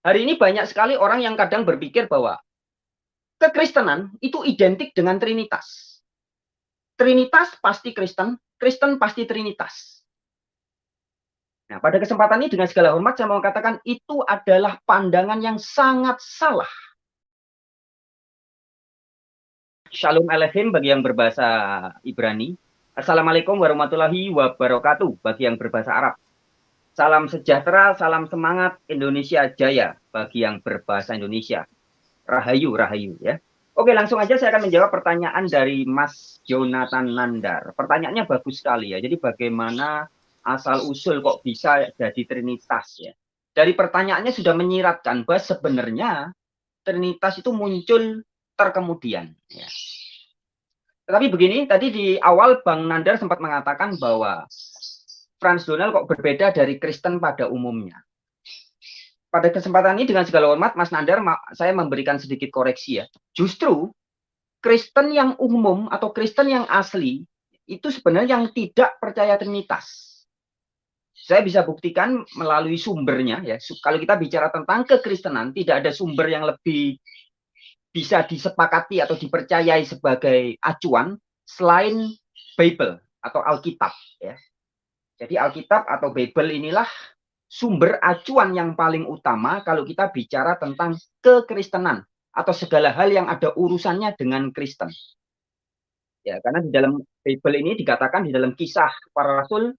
Hari ini banyak sekali orang yang kadang berpikir bahwa kekristenan itu identik dengan Trinitas. Trinitas pasti Kristen, Kristen pasti Trinitas. Nah, pada kesempatan ini dengan segala hormat saya mau katakan itu adalah pandangan yang sangat salah. Shalom Alehim bagi yang berbahasa Ibrani. Assalamualaikum warahmatullahi wabarakatuh bagi yang berbahasa Arab. Salam sejahtera, salam semangat Indonesia Jaya bagi yang berbahasa Indonesia. Rahayu, rahayu ya. Oke, langsung aja saya akan menjawab pertanyaan dari Mas Jonathan Nandar. Pertanyaannya bagus sekali ya. Jadi bagaimana asal usul kok bisa jadi trinitas ya. Dari pertanyaannya sudah menyiratkan bahwa sebenarnya trinitas itu muncul terkemudian ya. Tetapi begini, tadi di awal Bang Nandar sempat mengatakan bahwa Franz Donald kok berbeda dari Kristen pada umumnya. Pada kesempatan ini dengan segala hormat, Mas Nandar, saya memberikan sedikit koreksi ya. Justru Kristen yang umum atau Kristen yang asli itu sebenarnya yang tidak percaya Trinitas. Saya bisa buktikan melalui sumbernya ya. Kalau kita bicara tentang kekristenan, tidak ada sumber yang lebih bisa disepakati atau dipercayai sebagai acuan selain Bible atau Alkitab ya. Jadi Alkitab atau Bible inilah sumber acuan yang paling utama kalau kita bicara tentang kekristenan atau segala hal yang ada urusannya dengan Kristen. Ya, karena di dalam Bible ini dikatakan di dalam kisah para rasul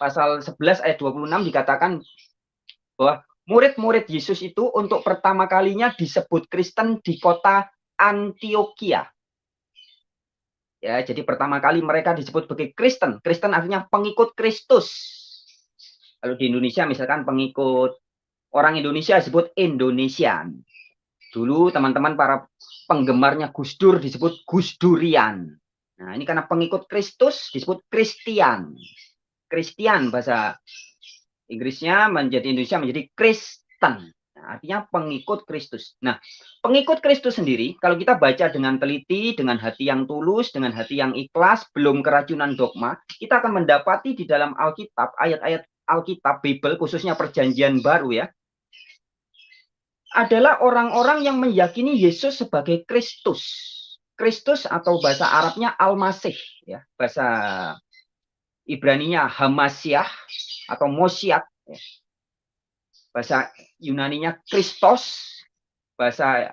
pasal 11 ayat 26 dikatakan bahwa murid-murid Yesus itu untuk pertama kalinya disebut Kristen di kota Antioquia. Ya, jadi pertama kali mereka disebut sebagai Kristen. Kristen artinya pengikut Kristus. Kalau di Indonesia misalkan pengikut orang Indonesia disebut Indonesian. Dulu teman-teman para penggemarnya Gus Dur disebut Gus Durian. Nah, ini karena pengikut Kristus disebut Kristian. Kristian bahasa Inggrisnya menjadi Indonesia menjadi Kristen. Artinya pengikut Kristus. Nah, pengikut Kristus sendiri, kalau kita baca dengan teliti, dengan hati yang tulus, dengan hati yang ikhlas, belum keracunan dogma, kita akan mendapati di dalam Alkitab, ayat-ayat Alkitab, Bible, khususnya perjanjian baru ya, adalah orang-orang yang meyakini Yesus sebagai Kristus. Kristus atau bahasa Arabnya Al-Masih, ya, bahasa Ibraninya Hamasyah atau Mosiat. Ya bahasa Yunaninya Kristos, bahasa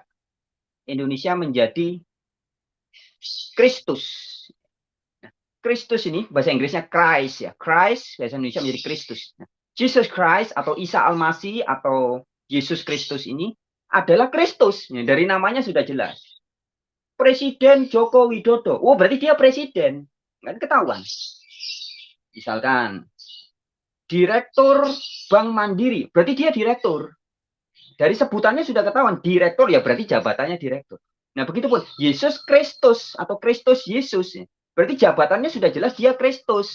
Indonesia menjadi Kristus. Nah, Kristus ini bahasa Inggrisnya Christ ya, Christ bahasa Indonesia menjadi Kristus. Nah, Jesus Christ atau Isa Al-Masih atau Yesus Kristus ini adalah Kristus. Ya, dari namanya sudah jelas. Presiden Joko Widodo. Oh, berarti dia presiden. Kan ketahuan. Misalkan direktur Bank Mandiri, berarti dia direktur. Dari sebutannya sudah ketahuan, direktur ya berarti jabatannya direktur. Nah, begitupun Yesus Kristus atau Kristus Yesus, berarti jabatannya sudah jelas dia Kristus.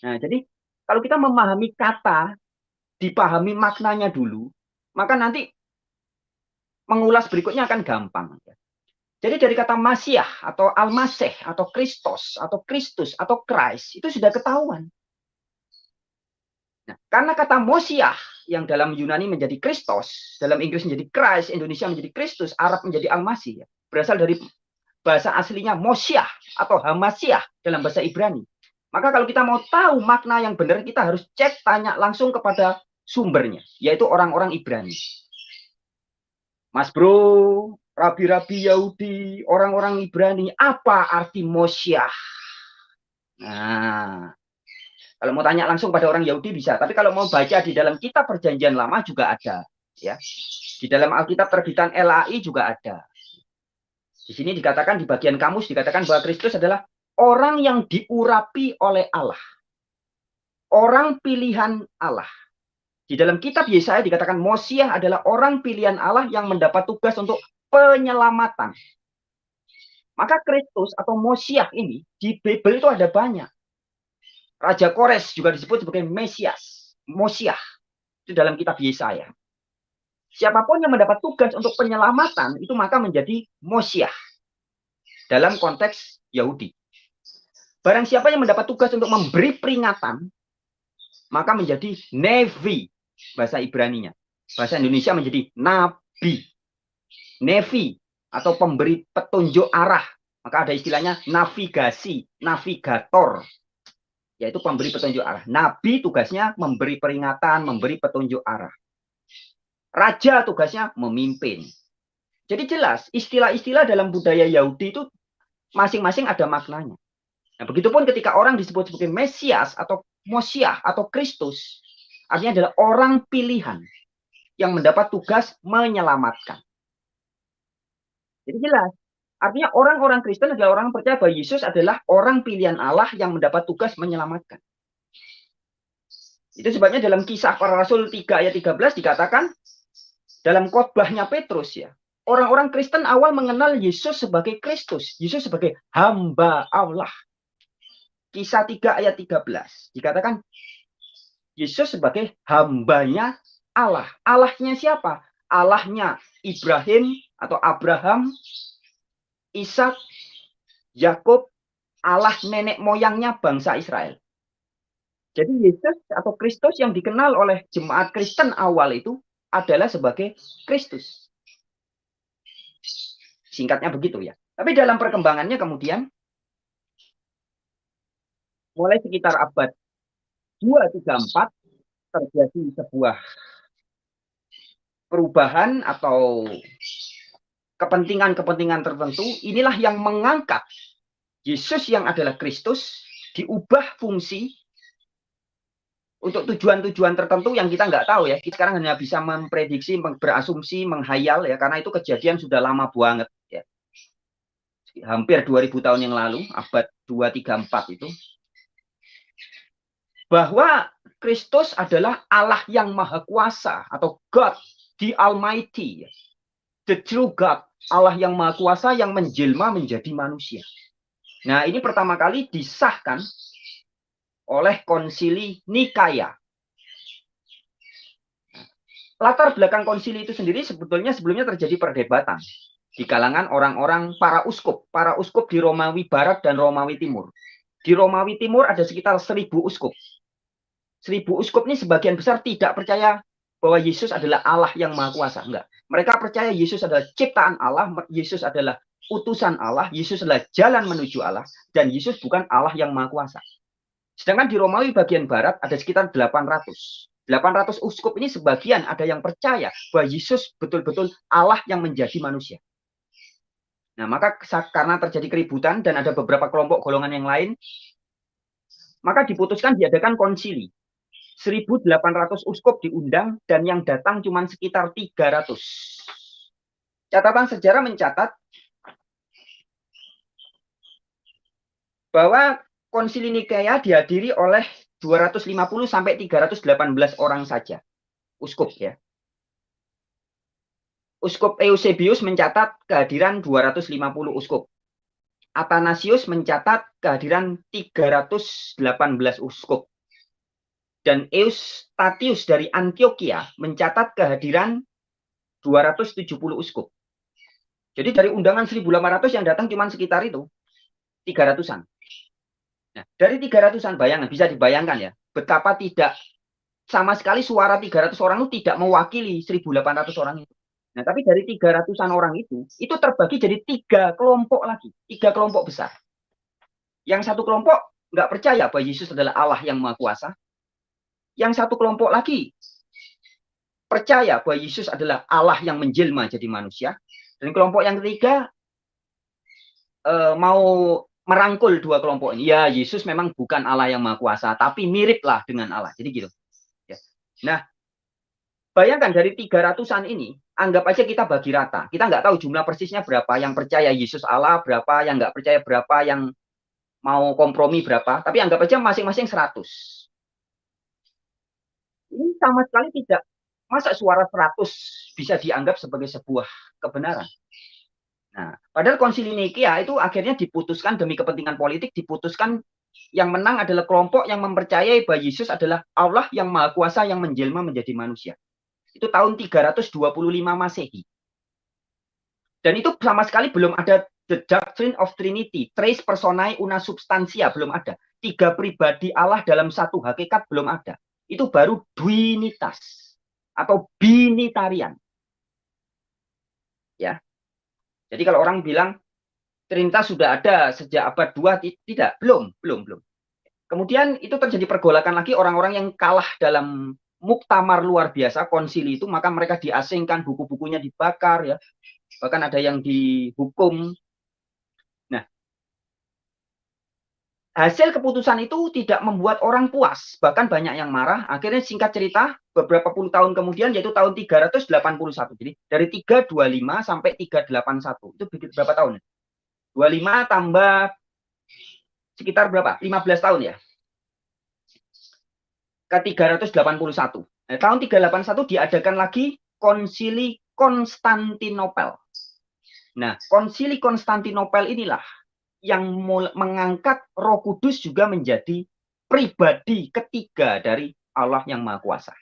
Nah, jadi kalau kita memahami kata, dipahami maknanya dulu, maka nanti mengulas berikutnya akan gampang. Jadi dari kata Masiah atau Al-Masih atau Kristus atau Kristus atau Christ itu sudah ketahuan. Nah, karena kata Mosiah yang dalam Yunani menjadi Kristos, dalam Inggris menjadi Christ, Indonesia menjadi Kristus, Arab menjadi Al-Masih, ya, berasal dari bahasa aslinya Mosiah atau Hamasiah dalam bahasa Ibrani. Maka kalau kita mau tahu makna yang benar, kita harus cek tanya langsung kepada sumbernya, yaitu orang-orang Ibrani. Mas bro, rabi-rabi Yahudi, orang-orang Ibrani, apa arti Mosiah? Nah, kalau mau tanya langsung pada orang Yahudi bisa, tapi kalau mau baca di dalam kitab perjanjian lama juga ada, ya. Di dalam Alkitab terbitan LAI juga ada. Di sini dikatakan di bagian kamus dikatakan bahwa Kristus adalah orang yang diurapi oleh Allah. Orang pilihan Allah. Di dalam kitab Yesaya dikatakan Mosiah adalah orang pilihan Allah yang mendapat tugas untuk penyelamatan. Maka Kristus atau Mosiah ini di Bible itu ada banyak. Raja Kores juga disebut sebagai Mesias, Mosiah. Itu dalam kitab Yesaya. Siapa pun yang mendapat tugas untuk penyelamatan itu maka menjadi Mosiah. Dalam konteks Yahudi. Barang siapa yang mendapat tugas untuk memberi peringatan, maka menjadi Nevi, bahasa Ibraninya. bahasa Indonesia menjadi nabi, nevi atau pemberi petunjuk arah. Maka ada istilahnya navigasi, navigator, yaitu pemberi petunjuk arah. Nabi tugasnya memberi peringatan, memberi petunjuk arah. Raja tugasnya memimpin. Jadi jelas istilah-istilah dalam budaya Yahudi itu masing-masing ada maknanya. Nah, begitupun ketika orang disebut sebagai Mesias atau Mosiah atau Kristus, artinya adalah orang pilihan yang mendapat tugas menyelamatkan. Jadi jelas, artinya orang-orang Kristen adalah orang percaya bahwa Yesus adalah orang pilihan Allah yang mendapat tugas menyelamatkan. Itu sebabnya dalam kisah para rasul 3 ayat 13 dikatakan dalam khotbahnya Petrus ya, orang-orang Kristen awal mengenal Yesus sebagai Kristus, Yesus sebagai hamba Allah. Kisah 3 ayat 13 dikatakan Yesus sebagai hambanya Allah. Allahnya siapa? Allahnya Ibrahim atau Abraham, Ishak, Yakub, Allah nenek moyangnya bangsa Israel. Jadi Yesus atau Kristus yang dikenal oleh jemaat Kristen awal itu adalah sebagai Kristus. Singkatnya begitu ya. Tapi dalam perkembangannya kemudian mulai sekitar abad 234 terjadi sebuah perubahan atau kepentingan-kepentingan tertentu inilah yang mengangkat Yesus yang adalah Kristus diubah fungsi untuk tujuan-tujuan tertentu yang kita nggak tahu ya. Kita sekarang hanya bisa memprediksi, berasumsi, menghayal ya, karena itu kejadian sudah lama banget ya. Hampir 2000 tahun yang lalu, abad 234 itu. Bahwa Kristus adalah Allah yang maha kuasa atau God, the Almighty. The true God, Allah yang maha kuasa yang menjelma menjadi manusia. Nah, ini pertama kali disahkan oleh konsili Nikaya. Latar belakang konsili itu sendiri sebetulnya sebelumnya terjadi perdebatan di kalangan orang-orang para uskup. Para uskup di Romawi Barat dan Romawi Timur. Di Romawi Timur ada sekitar seribu uskup. Seribu uskup ini sebagian besar tidak percaya bahwa Yesus adalah Allah yang Maha Kuasa. Enggak. Mereka percaya Yesus adalah ciptaan Allah, Yesus adalah utusan Allah, Yesus adalah jalan menuju Allah, dan Yesus bukan Allah yang Maha Kuasa. Sedangkan di Romawi bagian barat ada sekitar 800. 800 uskup ini sebagian ada yang percaya bahwa Yesus betul-betul Allah yang menjadi manusia. Nah, maka karena terjadi keributan dan ada beberapa kelompok golongan yang lain, maka diputuskan diadakan konsili. 1.800 uskup diundang dan yang datang cuma sekitar 300. Catatan sejarah mencatat bahwa Konsili Nikea dihadiri oleh 250 sampai 318 orang saja. Uskup ya. Uskup Eusebius mencatat kehadiran 250 uskup. Athanasius mencatat kehadiran 318 uskup. Dan Eustatius dari Antioquia mencatat kehadiran 270 uskup. Jadi dari undangan 1.800 yang datang cuma sekitar itu, 300-an. Nah, dari 300-an bayangan bisa dibayangkan ya, betapa tidak sama sekali suara 300 orang itu tidak mewakili 1.800 orang itu. Nah, tapi dari 300-an orang itu, itu terbagi jadi tiga kelompok lagi, tiga kelompok besar. Yang satu kelompok nggak percaya bahwa Yesus adalah Allah yang Maha Kuasa. Yang satu kelompok lagi percaya bahwa Yesus adalah Allah yang menjelma jadi manusia. Dan kelompok yang ketiga eh, mau merangkul dua kelompok ini. Ya, Yesus memang bukan Allah yang Maha Kuasa, tapi miriplah dengan Allah. Jadi gitu. Ya. Nah, bayangkan dari 300-an ini, anggap aja kita bagi rata. Kita nggak tahu jumlah persisnya berapa yang percaya Yesus Allah, berapa yang nggak percaya berapa, yang mau kompromi berapa. Tapi anggap aja masing-masing 100. Ini sama sekali tidak, masa suara 100 bisa dianggap sebagai sebuah kebenaran. Nah, padahal konsili Nikea itu akhirnya diputuskan demi kepentingan politik, diputuskan yang menang adalah kelompok yang mempercayai bahwa Yesus adalah Allah yang Maha Kuasa yang menjelma menjadi manusia. Itu tahun 325 Masehi. Dan itu sama sekali belum ada the doctrine of Trinity, trace personae una substantia belum ada. Tiga pribadi Allah dalam satu hakikat belum ada. Itu baru duinitas. atau binitarian. Ya. Jadi kalau orang bilang Trinitas sudah ada sejak abad 2 tidak, belum, belum, belum. Kemudian itu terjadi pergolakan lagi orang-orang yang kalah dalam muktamar luar biasa konsili itu maka mereka diasingkan buku-bukunya dibakar ya bahkan ada yang dihukum nah hasil keputusan itu tidak membuat orang puas. Bahkan banyak yang marah. Akhirnya singkat cerita beberapa puluh tahun kemudian yaitu tahun 381 jadi dari 325 sampai 381 itu berapa tahun 25 tambah sekitar berapa? 15 tahun ya? Ke 381. Nah, tahun 381 diadakan lagi konsili Konstantinopel. Nah, konsili Konstantinopel inilah yang mengangkat Roh Kudus juga menjadi pribadi ketiga dari Allah yang Maha Kuasa.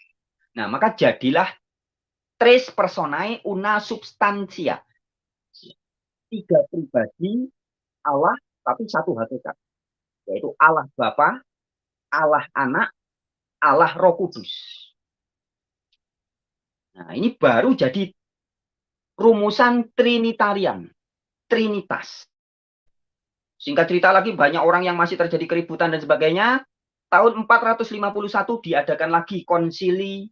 Nah, maka jadilah tres personae una substantia. Tiga pribadi Allah tapi satu hakikat. Yaitu Allah Bapa, Allah Anak, Allah Roh Kudus. Nah, ini baru jadi rumusan Trinitarian, Trinitas. Singkat cerita lagi, banyak orang yang masih terjadi keributan dan sebagainya. Tahun 451 diadakan lagi konsili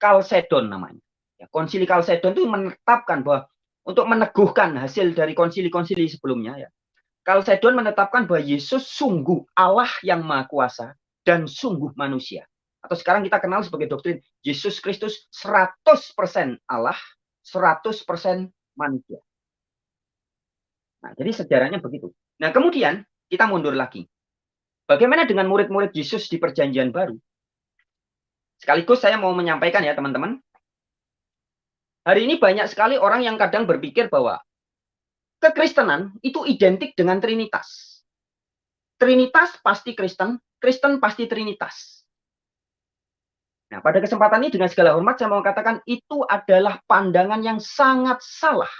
Kalsedon namanya. Ya, konsili Kalsedon itu menetapkan bahwa untuk meneguhkan hasil dari konsili-konsili sebelumnya ya. Kalsedon menetapkan bahwa Yesus sungguh Allah yang Maha Kuasa dan sungguh manusia. Atau sekarang kita kenal sebagai doktrin Yesus Kristus 100% Allah, 100% manusia. Nah, jadi sejarahnya begitu. Nah, kemudian kita mundur lagi. Bagaimana dengan murid-murid Yesus di perjanjian baru? Sekaligus saya mau menyampaikan ya teman-teman. Hari ini banyak sekali orang yang kadang berpikir bahwa kekristenan itu identik dengan Trinitas. Trinitas pasti Kristen, Kristen pasti Trinitas. Nah, pada kesempatan ini dengan segala hormat saya mau katakan itu adalah pandangan yang sangat salah.